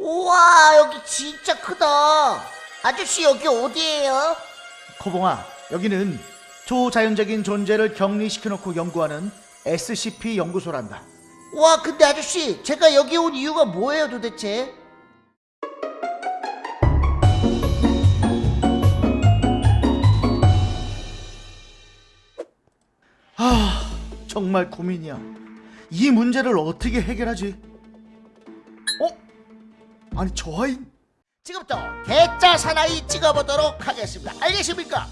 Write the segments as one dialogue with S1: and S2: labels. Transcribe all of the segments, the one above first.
S1: 우와 여기 진짜 크다 아저씨 여기 어디예요?
S2: 코봉아, 여기는 초자연적인 존재를 격리시켜놓고 연구하는 SCP 연구소란다.
S1: 와 근데 아저씨 제가 여기 온 이유가 뭐예요 도대체?
S2: 아, 정말 고민이야. 이 문제를 어떻게 해결하지? 어? 아니 저 아이
S1: 지금부터 개짜 사나이 찍어보도록 하겠습니다 알겠습니까?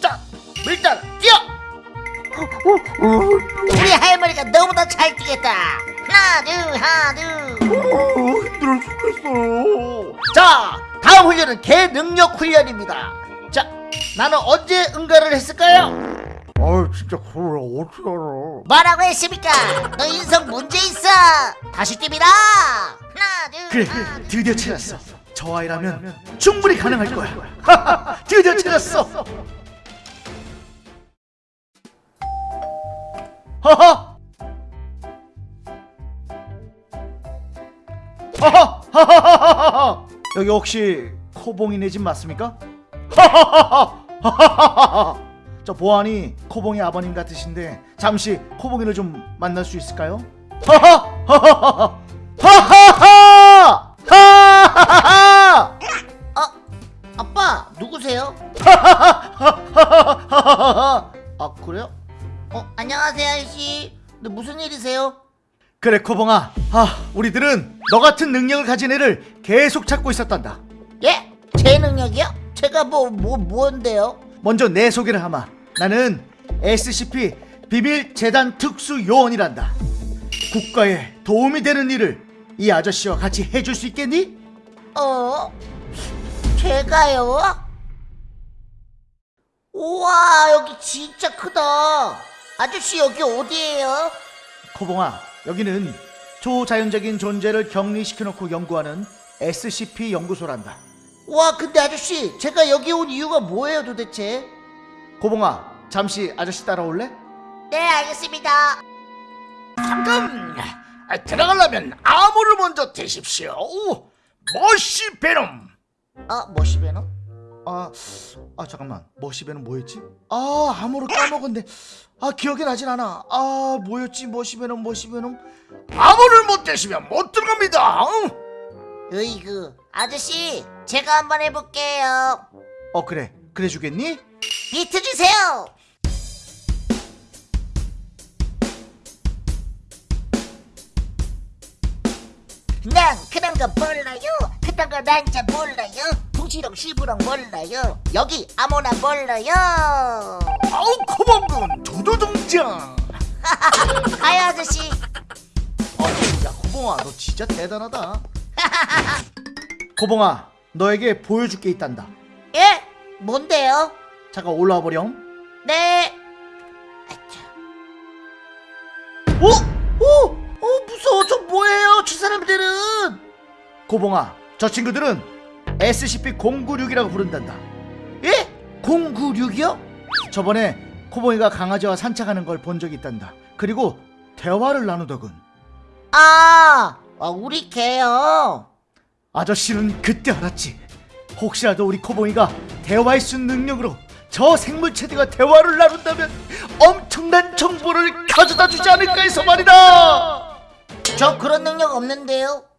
S1: 자 일단 뛰어 우리 할머니가 너무나 잘 뛰겠다 하나 둘 하나 둘
S2: 어, 힘들어 죽겠어.
S1: 자, 다음 훈련은 개 능력 훈련입니다. 자, 나는 언제 응가를 했을까요?
S2: 아 진짜 그걸 어떻게 알아?
S1: 뭐라고 했습니까? 너 인성 문제 있어. 다시 뜁니다. 하나, 둘,
S2: 그래,
S1: 하나, 둘.
S2: 드디어 찾았어. 저 아이라면 충분히 가능할 거야. 드디어 찾았어. 하하. 하하. 하하하하하. 여기 혹시 코봉이네 집 맞습니까? 하하하하하하하하. 저 보안이 코봉이 아버님 같으신데 잠시 코봉이를 좀 만날 수 있을까요? 하하하하하. 하하하!
S1: 아 그래요? 어, 안녕하세요 아저씨. 근데 무슨 일이세요?
S2: 그래 코봉아 아 우리들은 너 같은 능력을 가진 애를 계속 찾고 있었단다
S1: 예? 제 능력이요? 제가 뭐 뭐 뭔데요?
S2: 먼저 내 소개를 하마 나는 SCP 비밀 재단 특수 요원이란다 국가에 도움이 되는 일을 이 아저씨와 같이 해줄 수 있겠니?
S1: 어? 제가요? 우와 여기 진짜 크다 아저씨 여기 어디예요?
S2: 코봉아 여기는 초자연적인 존재를 격리시켜놓고 연구하는 SCP 연구소란다
S1: 와 근데 아저씨 제가 여기 온 이유가 뭐예요 도대체?
S2: 코봉아 잠시 아저씨 따라올래?
S1: 네 알겠습니다
S3: 잠깐 아, 들어가려면 암호를 먼저 대십시오 머시 베놈
S1: 어? 머시베너?
S2: 아, 아 잠깐만. 머시배는 뭐였지? 아 아무로 까먹었네. 아 기억이 나진 않아. 아 뭐였지? 머시배는 머시배는?
S3: 암호를 못 대시면 못 들어갑니다. 응?
S1: 으이그 아저씨 제가 한번 해볼게요.
S2: 어 그래. 그래 주겠니?
S1: 비트 주세요! 난 그런 거 몰라요? 그딴 거 난잘 몰라요 붕치렁 시부렁 몰라요. 여기 아무나 몰라요.
S3: 아우 코범군 도도동장.
S1: 가요 아저씨.
S2: 아야 고봉아 너 진짜 대단하다. 고봉아 너에게 보여줄 게 있단다.
S1: 예? 뭔데요?
S2: 잠깐 올라와 보렴.
S1: 네.
S2: 어? 어?
S1: 어 무서워. 저 뭐예요? 저 사람들은?
S2: 고봉아 저 친구들은 SCP-096이라고 부른단다
S1: 예? 096이요?
S2: 저번에 코봉이가 강아지와 산책하는 걸 본 적이 있단다 그리고 대화를 나누더군
S1: 아, 아 우리 개요
S2: 아저씨는 그때 알았지. 혹시라도 우리 코봉이가 대화의 수 능력으로 저 생물체들과 대화를 나눈다면 엄청난 정보를 가져다 주지 않을까 해서 말이다.
S1: 저 그런 능력 없는데요
S2: 어,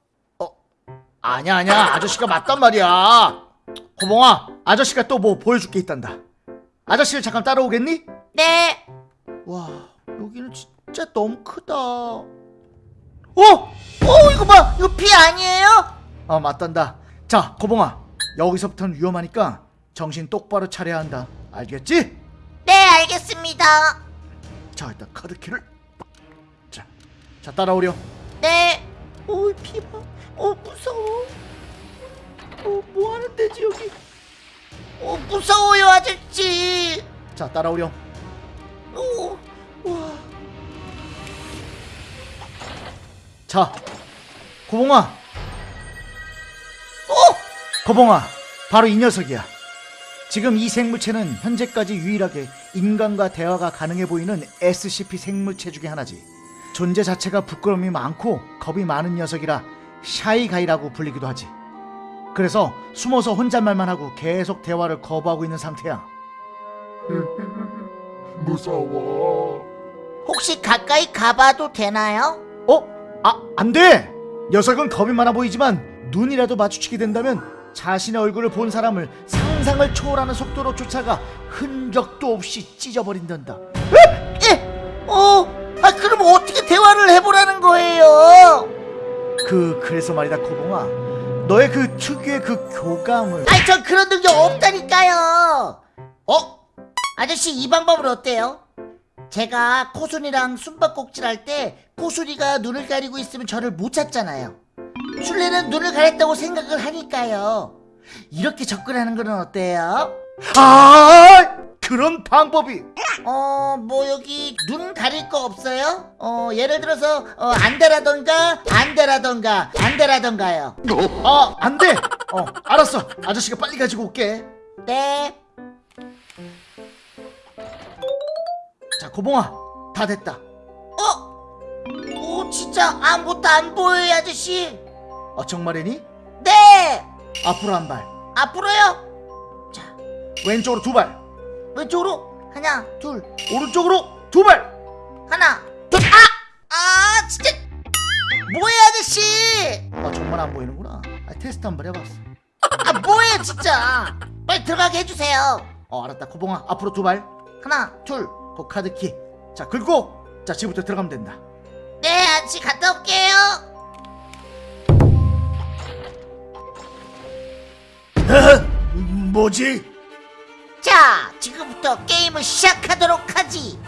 S2: 아냐 아냐 아저씨가 맞단 말이야. 코봉아, 아저씨가 또 뭐 보여줄 게 있단다. 아저씨를 잠깐 따라오겠니?
S1: 네
S2: 와, 여기는 진짜 너무 크다. 어, 어,
S1: 이거 봐 이거 피 아니에요?
S2: 아 맞단다. 자, 코봉아, 여기서부터는 위험하니까 정신 똑바로 차려야 한다. 알겠지?
S1: 네 알겠습니다
S2: 자 일단 카드키를 자, 자 따라오렴
S1: 네 어이 피봐 어 무서워. 어 뭐하는 데지 여기? 어 무서워요 아저씨.
S2: 자 따라오렴.
S1: 어, 와.
S2: 자 고봉아.
S1: 어?
S2: 고봉아 바로 이 녀석이야. 지금 이 생물체는 현재까지 유일하게 인간과 대화가 가능해 보이는 SCP 생물체 중에 하나지. 존재 자체가 부끄러움이 많고 겁이 많은 녀석이라 샤이가이라고 불리기도 하지. 그래서 숨어서 혼잣말만 하고 계속 대화를 거부하고 있는 상태야.
S3: 무서워.
S1: 혹시 가까이 가봐도 되나요?
S2: 어? 아, 안 돼! 녀석은 겁이 많아 보이지만 눈이라도 마주치게 된다면 자신의 얼굴을 본 사람을 상상을 초월하는 속도로 쫓아가 흔적도 없이 찢어버린단다.
S1: 예. 어. 아 그럼 어떻게 대화를 해보라는 거예요?
S2: 그 그래서 말이다 코봉아 너의 그 특유의 그 교감을
S1: 아니 전 그런 능력 없다니까요. 어? 아저씨 이 방법은 어때요? 제가 코순이랑 숨바꼭질 할 때 코순이가 눈을 가리고 있으면 저를 못 찾잖아요. 술래는 눈을 가렸다고 생각을 하니까요. 이렇게 접근하는 건 어때요?
S2: 아 그런 방법이
S1: 어, 뭐 여기 눈 가릴 거 없어요? 어, 예를 들어서 어, 안되라던가 안되라던가 안되라던가요.
S2: 아 안돼 어 알았어 아저씨가 빨리 가지고 올게
S1: 네.
S2: 자 코봉아 다 됐다
S1: 어? 오, 진짜 아무것도 안 보여요, 아저씨.
S2: 어 정말이니
S1: 네.
S2: 앞으로 한 발
S1: 앞으로요. 자,
S2: 왼쪽으로 두 발
S1: 왼쪽으로 하나, 둘,
S2: 오른쪽으로 두 발
S1: 하나, 둘. 아, 아, 진짜. 뭐야, 아저씨?
S2: 아 정말 안 보이는구나 아, 테스트 한번 해봤어
S1: 아, 뭐예요, 진짜? 빨리 들어가게 해주세요.
S2: 어 알았다 코봉아 앞으로 두 발
S1: 하나, 둘.
S2: 그 카드키 자 긁고 자 지금부터 들어가면 된다
S1: 네, 아저씨 갔다 올게요.
S3: 뭐지?
S1: 자, 지금부터 게임을 시작하도록 하지.